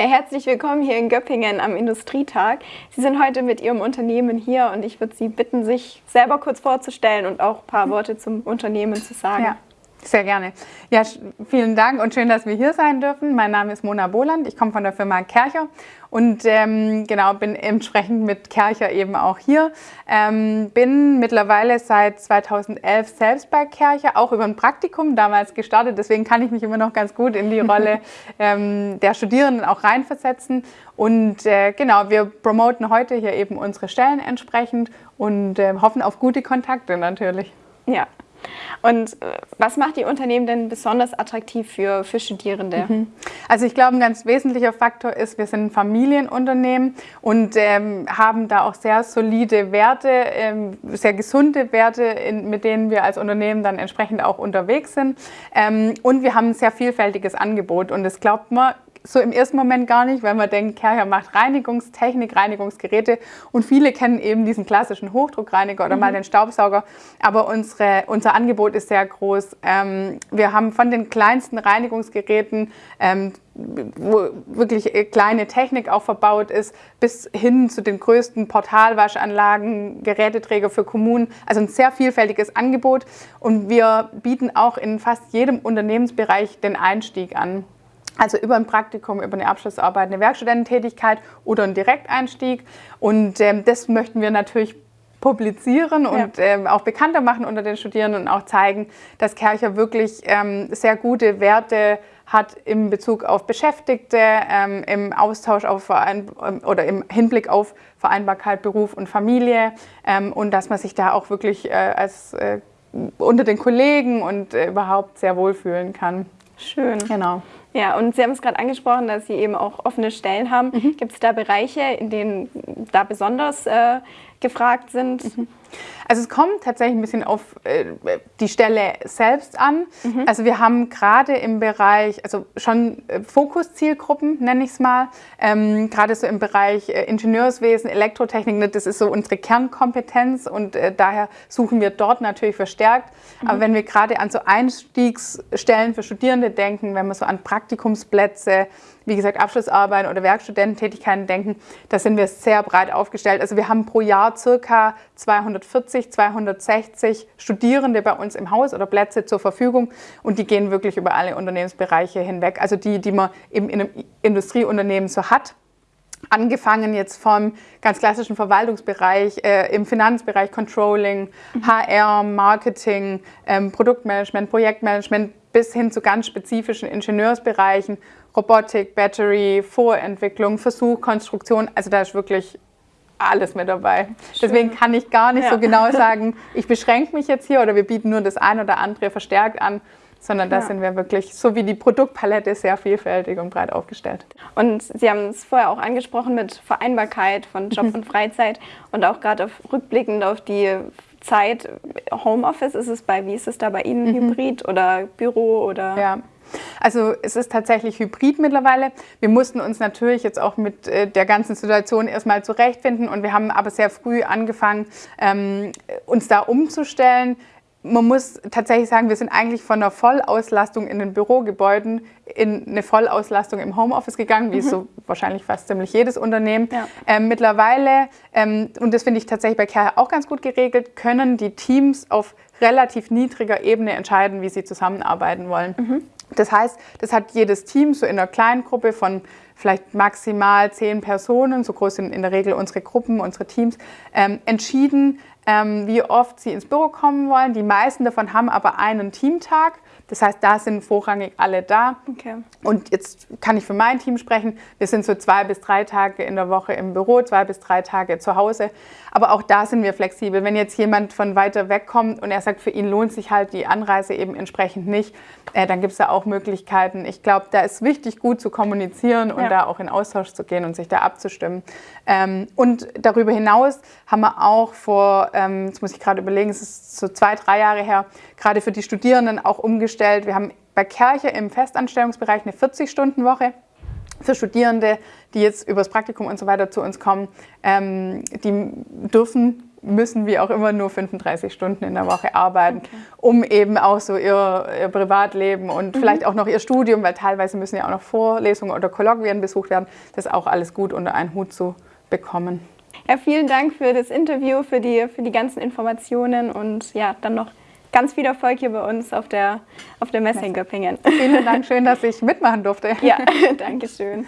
Ja, herzlich willkommen hier in Göppingen am Industrietag. Sie sind heute mit Ihrem Unternehmen hier und ich würde Sie bitten, sich selber kurz vorzustellen und auch ein paar Worte zum Unternehmen zu sagen. Ja. Sehr gerne. Ja, vielen Dank und schön, dass wir hier sein dürfen. Mein Name ist Mona Boland, ich komme von der Firma Kercher und ähm, genau bin entsprechend mit Kercher eben auch hier. Ähm, bin mittlerweile seit 2011 selbst bei Kercher, auch über ein Praktikum damals gestartet. Deswegen kann ich mich immer noch ganz gut in die Rolle ähm, der Studierenden auch reinversetzen. Und äh, genau, wir promoten heute hier eben unsere Stellen entsprechend und äh, hoffen auf gute Kontakte natürlich. Ja, und äh, was macht die Unternehmen denn besonders attraktiv für, für Studierende? Mhm. Also ich glaube, ein ganz wesentlicher Faktor ist, wir sind ein Familienunternehmen und ähm, haben da auch sehr solide Werte, ähm, sehr gesunde Werte, in, mit denen wir als Unternehmen dann entsprechend auch unterwegs sind. Ähm, und wir haben ein sehr vielfältiges Angebot und das glaubt man, so im ersten Moment gar nicht, weil man denkt, Kercher macht Reinigungstechnik, Reinigungsgeräte und viele kennen eben diesen klassischen Hochdruckreiniger oder mhm. mal den Staubsauger, aber unsere, unser Angebot ist sehr groß. Ähm, wir haben von den kleinsten Reinigungsgeräten, ähm, wo wirklich kleine Technik auch verbaut ist, bis hin zu den größten Portalwaschanlagen, Geräteträger für Kommunen, also ein sehr vielfältiges Angebot und wir bieten auch in fast jedem Unternehmensbereich den Einstieg an. Also über ein Praktikum, über eine Abschlussarbeit, eine Werkstudententätigkeit oder einen Direkteinstieg. Und ähm, das möchten wir natürlich publizieren und ja. ähm, auch bekannter machen unter den Studierenden und auch zeigen, dass Kercher wirklich ähm, sehr gute Werte hat im Bezug auf Beschäftigte, ähm, im Austausch auf Verein oder im Hinblick auf Vereinbarkeit Beruf und Familie ähm, und dass man sich da auch wirklich äh, als äh, unter den Kollegen und äh, überhaupt sehr wohlfühlen kann. Schön. Genau. Ja, und Sie haben es gerade angesprochen, dass Sie eben auch offene Stellen haben. Mhm. Gibt es da Bereiche, in denen da besonders äh, gefragt sind? Mhm. Also es kommt tatsächlich ein bisschen auf äh, die Stelle selbst an. Mhm. Also wir haben gerade im Bereich, also schon äh, Fokuszielgruppen nenne ich es mal, ähm, gerade so im Bereich äh, Ingenieurswesen, Elektrotechnik, ne, das ist so unsere Kernkompetenz und äh, daher suchen wir dort natürlich verstärkt. Mhm. Aber wenn wir gerade an so Einstiegsstellen für Studierende denken, wenn wir so an Praktikumsplätze, wie gesagt, Abschlussarbeiten oder Werkstudententätigkeiten denken, da sind wir sehr breit aufgestellt. Also wir haben pro Jahr circa 240, 260 Studierende bei uns im Haus oder Plätze zur Verfügung und die gehen wirklich über alle Unternehmensbereiche hinweg. Also die, die man eben in einem Industrieunternehmen so hat. Angefangen jetzt vom ganz klassischen Verwaltungsbereich, äh, im Finanzbereich Controlling, mhm. HR, Marketing, ähm, Produktmanagement, Projektmanagement bis hin zu ganz spezifischen Ingenieursbereichen, Robotik, Battery, Vorentwicklung, Versuch, Konstruktion. Also da ist wirklich alles mit dabei. Schön. Deswegen kann ich gar nicht ja. so genau sagen, ich beschränke mich jetzt hier oder wir bieten nur das ein oder andere verstärkt an, sondern da sind wir wirklich, so wie die Produktpalette, sehr vielfältig und breit aufgestellt. Und Sie haben es vorher auch angesprochen mit Vereinbarkeit von Job mhm. und Freizeit und auch gerade auf, rückblickend auf die Zeit Homeoffice ist es bei, wie ist es da bei Ihnen, mhm. Hybrid oder Büro oder? Ja. Also es ist tatsächlich hybrid mittlerweile. Wir mussten uns natürlich jetzt auch mit äh, der ganzen Situation erstmal zurechtfinden und wir haben aber sehr früh angefangen, ähm, uns da umzustellen man muss tatsächlich sagen, wir sind eigentlich von einer Vollauslastung in den Bürogebäuden in eine Vollauslastung im Homeoffice gegangen, wie mhm. so wahrscheinlich fast ziemlich jedes Unternehmen. Ja. Ähm, mittlerweile, ähm, und das finde ich tatsächlich bei Care auch ganz gut geregelt, können die Teams auf relativ niedriger Ebene entscheiden, wie sie zusammenarbeiten wollen. Mhm. Das heißt, das hat jedes Team so in einer kleinen Gruppe von vielleicht maximal zehn Personen, so groß sind in der Regel unsere Gruppen, unsere Teams, ähm, entschieden, ähm, wie oft sie ins Büro kommen wollen. Die meisten davon haben aber einen Teamtag. Das heißt, da sind vorrangig alle da. Okay. Und jetzt kann ich für mein Team sprechen. Wir sind so zwei bis drei Tage in der Woche im Büro, zwei bis drei Tage zu Hause. Aber auch da sind wir flexibel. Wenn jetzt jemand von weiter weg kommt und er sagt, für ihn lohnt sich halt die Anreise eben entsprechend nicht, äh, dann gibt es da auch Möglichkeiten. Ich glaube, da ist wichtig, gut zu kommunizieren und ja. da auch in Austausch zu gehen und sich da abzustimmen. Ähm, und darüber hinaus haben wir auch vor, ähm, jetzt muss ich gerade überlegen, es ist so zwei, drei Jahre her, gerade für die Studierenden auch umgestellt. Wir haben bei Kerche im Festanstellungsbereich eine 40-Stunden-Woche für Studierende, die jetzt übers Praktikum und so weiter zu uns kommen, ähm, die dürfen müssen wie auch immer nur 35 Stunden in der Woche arbeiten, okay. um eben auch so ihr, ihr Privatleben und mhm. vielleicht auch noch ihr Studium, weil teilweise müssen ja auch noch Vorlesungen oder Kolloquien besucht werden, das auch alles gut unter einen Hut zu bekommen. Ja, vielen Dank für das Interview, für die, für die ganzen Informationen und ja, dann noch ganz viel Erfolg hier bei uns auf der, auf der Messe in Göppingen. Vielen Dank, schön, dass ich mitmachen durfte. Ja, danke schön.